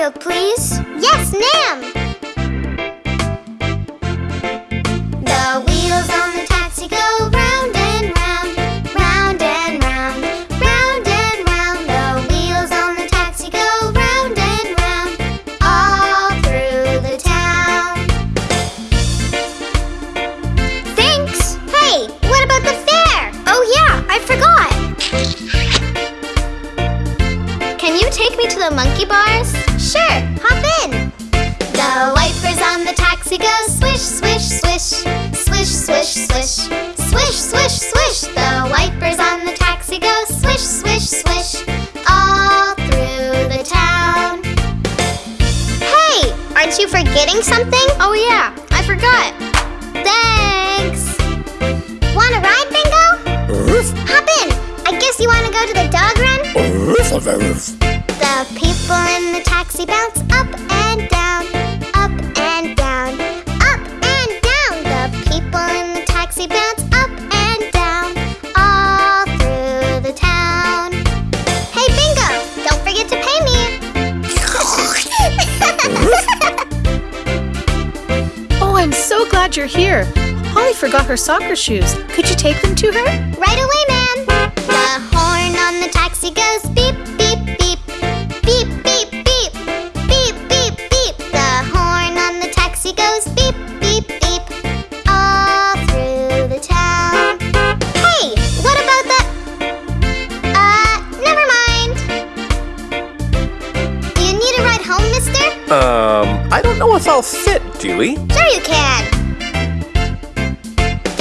Please. Yes, ma'am. The wheels on the taxi go round and round, round and round, round and round. The wheels on the taxi go round and round, all through the town. Thanks. Hey, what about the fare? Oh yeah, I forgot. Can you take me to the monkey bars? Swish, swish, swish, swish. The wipers on the taxi go swish, swish, swish, all through the town. Hey, aren't you forgetting something? Oh yeah, I forgot. Thanks. Want a ride, Bingo? Hop in. I guess you want to go to the dog run? The people in the taxi bounce glad you're here. Holly forgot her soccer shoes. Could you take them to her? right away, ma'am. The horn on the taxi goes beep, beep, beep. Beep, beep, beep. Beep, beep, beep. The horn on the taxi goes beep, beep, beep. All through the town. Hey, what about the. Uh, never mind. Do you need a ride home, mister? Um, I don't know if I'll fit, Dewey. Sure you can.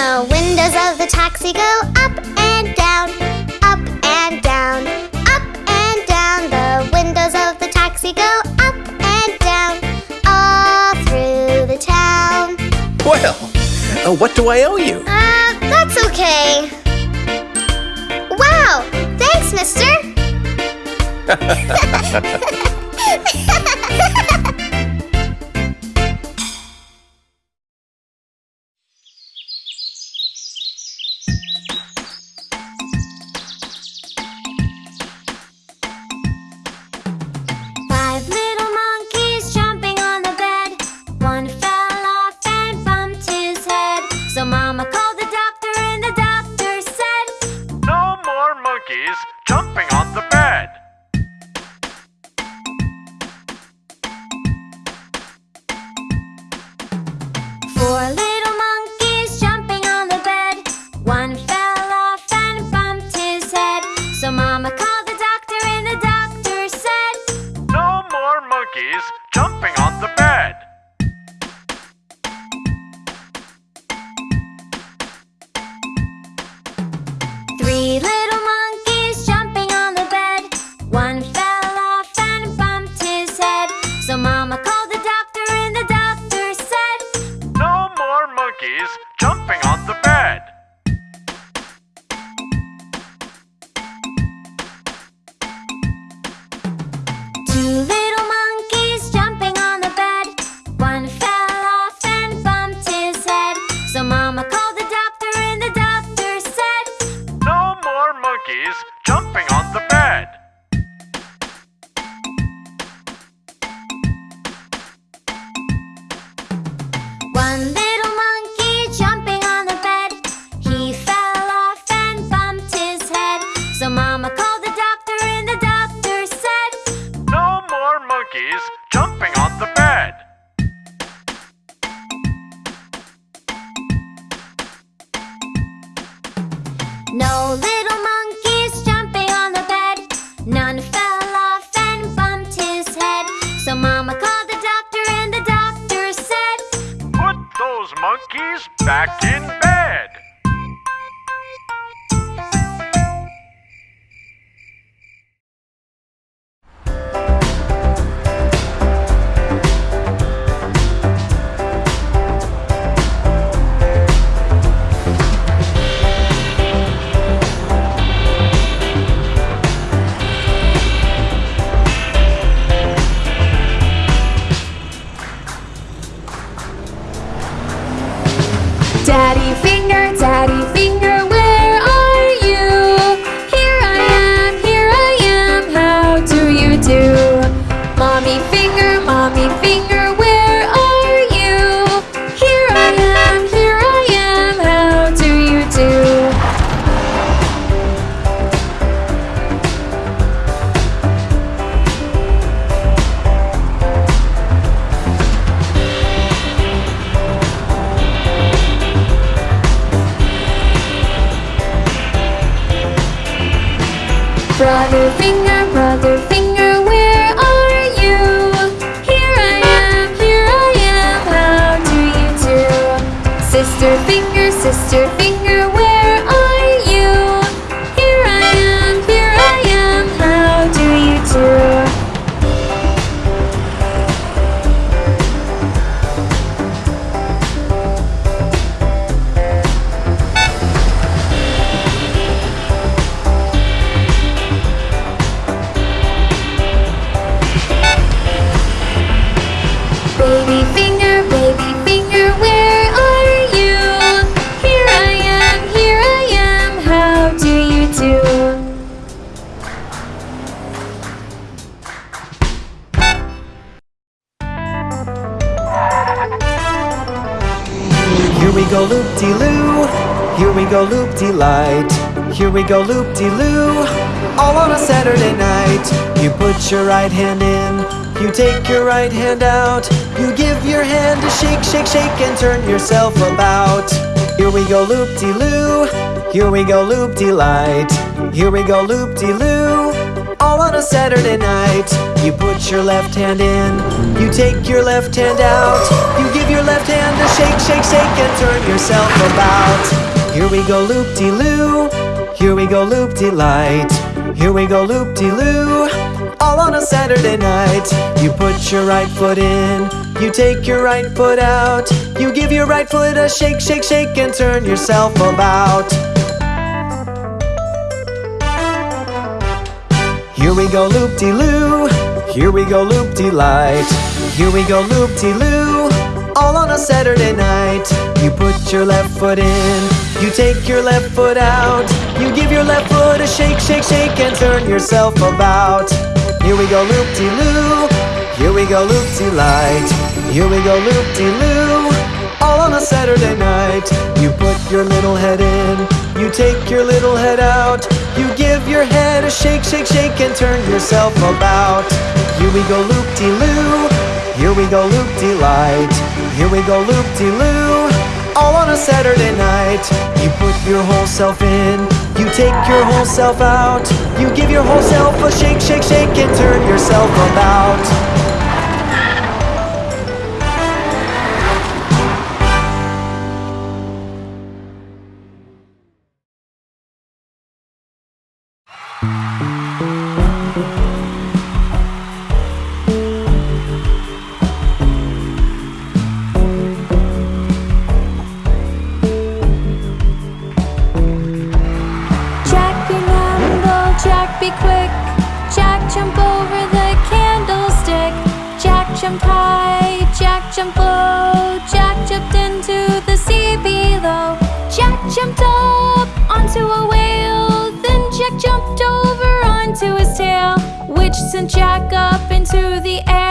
The windows of the taxi go up and down, up and down, up and down. The windows of the taxi go up and down, all through the town. Well, uh, what do I owe you? Uh, that's okay. Wow, thanks, mister. monkeys back in bed. Go loop de loo. All on a Saturday night. You put your right hand in. You take your right hand out. You give your hand a shake, shake, shake, and turn yourself about. Here we go loop de loo. Here we go loop de light. Here we go loop de loo. All on a Saturday night. You put your left hand in. You take your left hand out. You give your left hand a shake, shake, shake, and turn yourself about. Here we go loop de loo. Here we go loop de light. Here we go loop de loo. All on a Saturday night. You put your right foot in. You take your right foot out. You give your right foot a shake, shake, shake, and turn yourself about. Here we go loop de loo. Here we go loop de light. Here we go loop de loo. All on a Saturday night. You put your left foot in. You take your left foot out. You give your left foot a shake, shake, shake, and turn yourself about. Here we go loop de loo. Here we go loop de light. Here we go loop de loo. All on a Saturday night. You put your little head in. You take your little head out. You give your head a shake, shake, shake, and turn yourself about. Here we go loop de loo. Here we go loop de light. Here we go loop de loo. All on a Saturday night. You put your whole self in. You take your whole self out. You give your whole self a shake, shake, shake, and turn yourself about. Onto a whale. Then Jack jumped over onto his tail, which sent Jack up into the air